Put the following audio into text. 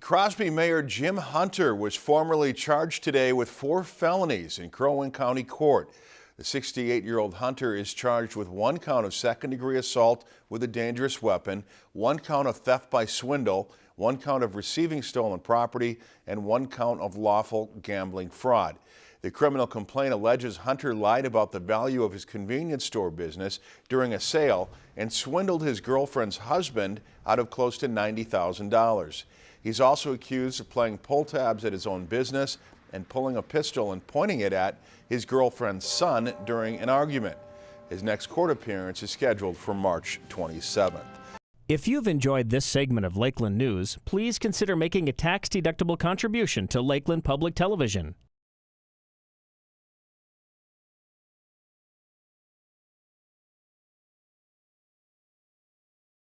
Crosby Mayor Jim Hunter was formally charged today with four felonies in Crow Wing County Court. The 68-year-old Hunter is charged with one count of second-degree assault with a dangerous weapon, one count of theft by swindle, one count of receiving stolen property, and one count of lawful gambling fraud. The criminal complaint alleges Hunter lied about the value of his convenience store business during a sale and swindled his girlfriend's husband out of close to $90,000. He's also accused of playing pull tabs at his own business and pulling a pistol and pointing it at his girlfriend's son during an argument. His next court appearance is scheduled for March 27th. If you've enjoyed this segment of Lakeland News, please consider making a tax-deductible contribution to Lakeland Public Television.